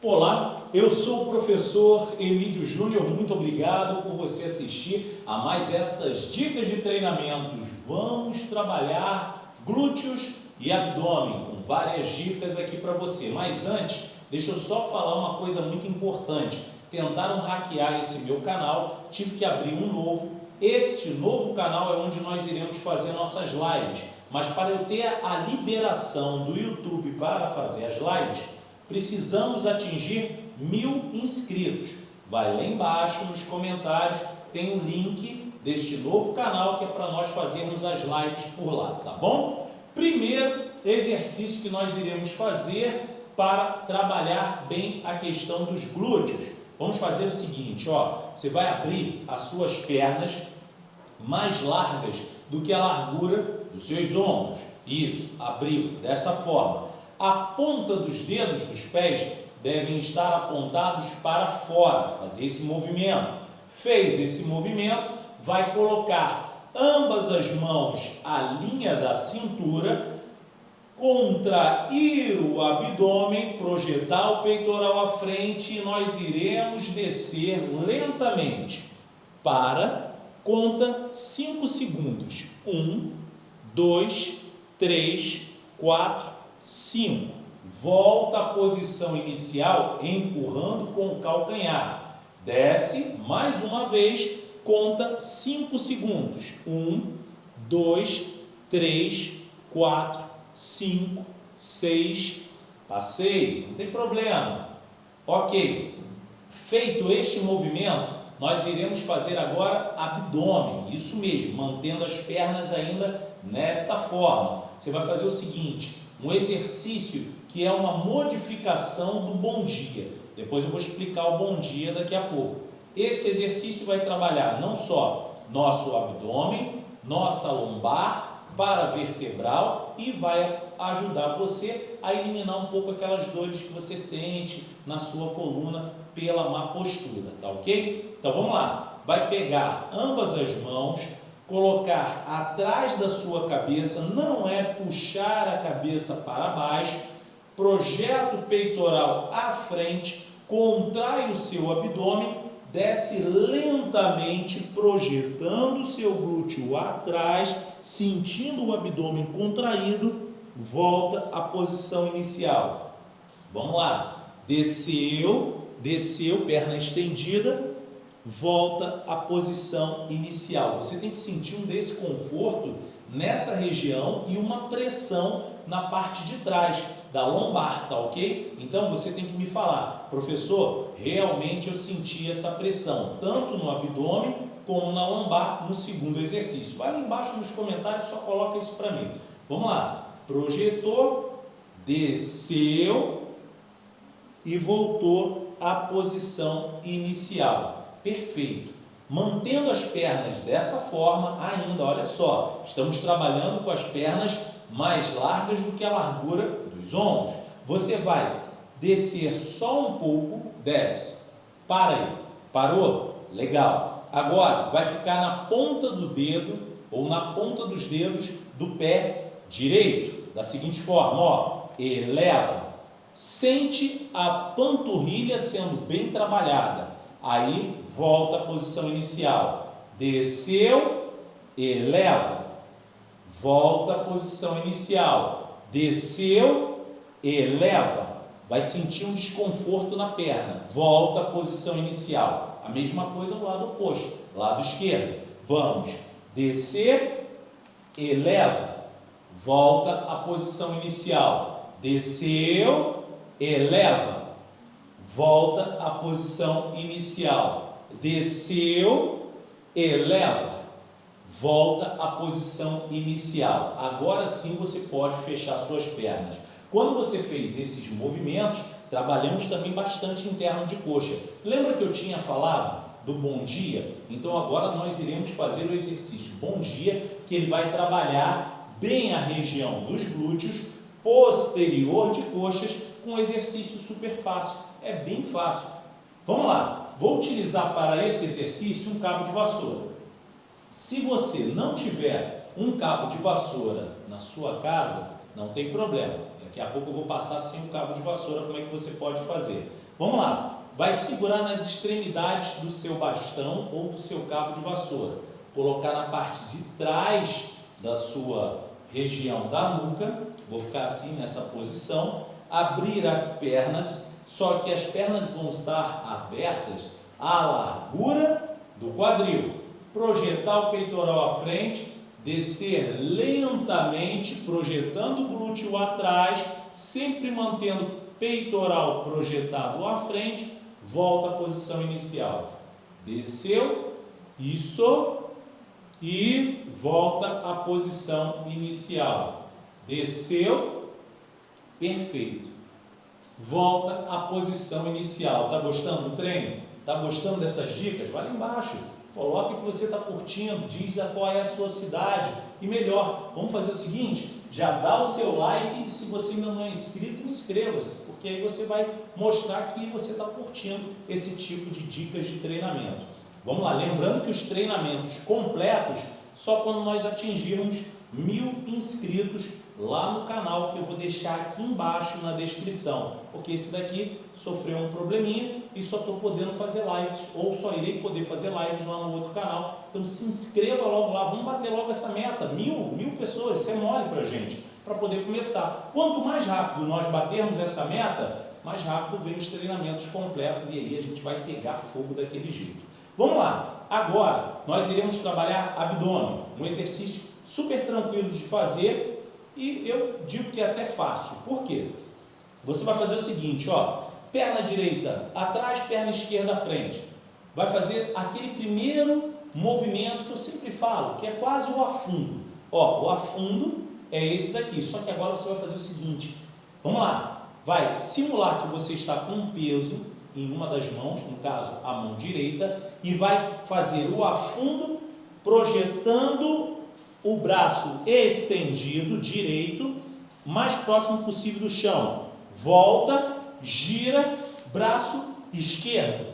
Olá, eu sou o professor Emílio Júnior, muito obrigado por você assistir a mais estas dicas de treinamentos. Vamos trabalhar glúteos e abdômen com várias dicas aqui para você. Mas antes, deixa eu só falar uma coisa muito importante. Tentaram hackear esse meu canal, tive que abrir um novo. Este novo canal é onde nós iremos fazer nossas lives. Mas para eu ter a liberação do YouTube para fazer as lives, precisamos atingir mil inscritos. Vai lá embaixo nos comentários, tem o um link deste novo canal que é para nós fazermos as lives por lá, tá bom? Primeiro exercício que nós iremos fazer para trabalhar bem a questão dos glúteos. Vamos fazer o seguinte, ó, você vai abrir as suas pernas mais largas do que a largura dos seus ombros. Isso, abriu dessa forma. A ponta dos dedos dos pés devem estar apontados para fora, fazer esse movimento. Fez esse movimento, vai colocar ambas as mãos à linha da cintura, contrair o abdômen, projetar o peitoral à frente e nós iremos descer lentamente para, conta 5 segundos. 1, 2, 3, 4, 5. Volta à posição inicial, empurrando com o calcanhar. Desce mais uma vez, conta 5 segundos. 1, 2, 3, 4, 5, 6. Passei, não tem problema. Ok. Feito este movimento, nós iremos fazer agora abdômen. Isso mesmo, mantendo as pernas ainda nesta forma. Você vai fazer o seguinte, um exercício que é uma modificação do bom dia. Depois eu vou explicar o bom dia daqui a pouco. Esse exercício vai trabalhar não só nosso abdômen, nossa lombar, para vertebral e vai ajudar você a eliminar um pouco aquelas dores que você sente na sua coluna pela má postura, tá ok? Então vamos lá, vai pegar ambas as mãos, colocar atrás da sua cabeça, não é puxar a cabeça para baixo, projeta o peitoral à frente, contrai o seu abdômen, desce lentamente, projetando o seu glúteo atrás, sentindo o abdômen contraído, volta à posição inicial. Vamos lá, desceu, desceu, perna estendida, volta à posição inicial. Você tem que sentir um desconforto nessa região e uma pressão na parte de trás da lombar, tá ok? Então você tem que me falar, professor, realmente eu senti essa pressão, tanto no abdômen como na lombar no segundo exercício. Vai lá embaixo nos comentários, só coloca isso para mim. Vamos lá, projetou, desceu e voltou à posição inicial perfeito. Mantendo as pernas dessa forma ainda, olha só, estamos trabalhando com as pernas mais largas do que a largura dos ombros. Você vai descer só um pouco, desce, para aí, parou? Legal. Agora, vai ficar na ponta do dedo ou na ponta dos dedos do pé direito, da seguinte forma, ó, eleva, sente a panturrilha sendo bem trabalhada, Aí volta à posição inicial. Desceu, eleva. Volta à posição inicial. Desceu, eleva. Vai sentir um desconforto na perna. Volta à posição inicial. A mesma coisa no lado oposto, lado esquerdo. Vamos descer, eleva. Volta à posição inicial. Desceu, eleva volta à posição inicial. Desceu, eleva, volta à posição inicial. Agora sim você pode fechar suas pernas. Quando você fez esses movimentos, trabalhamos também bastante interno de coxa. Lembra que eu tinha falado do bom dia? Então agora nós iremos fazer o exercício bom dia, que ele vai trabalhar bem a região dos glúteos, posterior de coxas, com um exercício super fácil é bem fácil. Vamos lá, vou utilizar para esse exercício um cabo de vassoura. Se você não tiver um cabo de vassoura na sua casa, não tem problema. Daqui a pouco eu vou passar sem o cabo de vassoura como é que você pode fazer. Vamos lá. Vai segurar nas extremidades do seu bastão ou do seu cabo de vassoura. Colocar na parte de trás da sua região da nuca. Vou ficar assim nessa posição. Abrir as pernas, só que as pernas vão estar abertas à largura do quadril. Projetar o peitoral à frente, descer lentamente, projetando o glúteo atrás, sempre mantendo peitoral projetado à frente, volta à posição inicial. Desceu, isso, e volta à posição inicial. Desceu, perfeito. Volta à posição inicial. Tá gostando do treino? Tá gostando dessas dicas? Vai lá embaixo. Coloque que você está curtindo, diz qual é a sua cidade. E melhor, vamos fazer o seguinte, já dá o seu like e se você ainda não é inscrito, inscreva-se, porque aí você vai mostrar que você está curtindo esse tipo de dicas de treinamento. Vamos lá, lembrando que os treinamentos completos só quando nós atingirmos mil inscritos lá no canal que eu vou deixar aqui embaixo na descrição, porque esse daqui sofreu um probleminha e só estou podendo fazer lives, ou só irei poder fazer lives lá no outro canal, então se inscreva logo lá, vamos bater logo essa meta, mil, mil pessoas, isso é mole para gente, para poder começar. Quanto mais rápido nós batermos essa meta, mais rápido vem os treinamentos completos e aí a gente vai pegar fogo daquele jeito. Vamos lá, agora nós iremos trabalhar abdômen, um exercício super tranquilo de fazer e eu digo que é até fácil. Por quê? Você vai fazer o seguinte, ó, perna direita atrás, perna esquerda à frente. Vai fazer aquele primeiro movimento que eu sempre falo, que é quase o afundo. Ó, o afundo é esse daqui, só que agora você vai fazer o seguinte. Vamos lá, vai simular que você está com um peso em uma das mãos, no caso a mão direita, e vai fazer o afundo projetando o braço estendido, direito, mais próximo possível do chão. Volta, gira, braço esquerdo.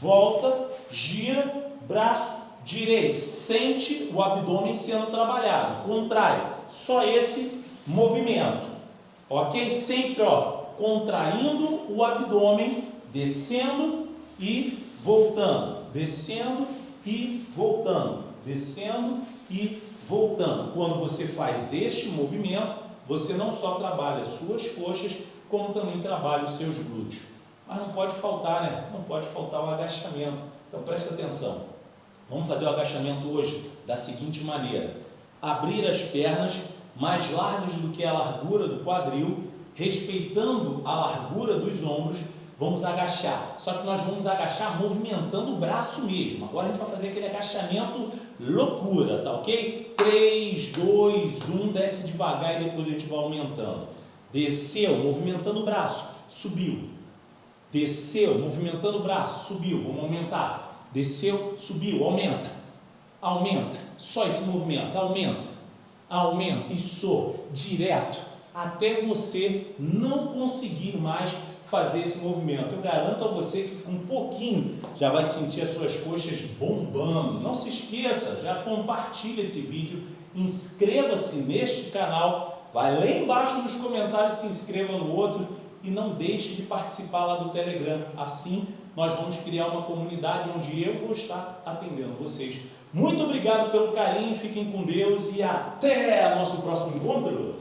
Volta, gira, braço direito. Sente o abdômen sendo trabalhado. Contrai. Só esse movimento. Ok? Sempre, ó, contraindo o abdômen, descendo e voltando. Descendo e voltando. Descendo e Voltando, quando você faz este movimento, você não só trabalha as suas coxas, como também trabalha os seus glúteos. Mas não pode faltar, né? Não pode faltar o agachamento. Então presta atenção. Vamos fazer o agachamento hoje da seguinte maneira. Abrir as pernas mais largas do que a largura do quadril, respeitando a largura dos ombros, vamos agachar. Só que nós vamos agachar movimentando o braço mesmo. Agora a gente vai fazer aquele agachamento loucura, tá ok? 3, 2, 1, desce devagar e depois a gente vai aumentando. Desceu, movimentando o braço, subiu. Desceu, movimentando o braço, subiu, vamos aumentar. Desceu, subiu, aumenta. Aumenta, só esse movimento, aumenta. Aumenta, isso, direto, até você não conseguir mais fazer esse movimento. Eu garanto a você que com um pouquinho já vai sentir as suas coxas bombando. Não se esqueça, já compartilhe esse vídeo, inscreva-se neste canal, vai lá embaixo nos comentários, se inscreva no outro e não deixe de participar lá do Telegram. Assim, nós vamos criar uma comunidade onde eu vou estar atendendo vocês. Muito obrigado pelo carinho, fiquem com Deus e até nosso próximo encontro!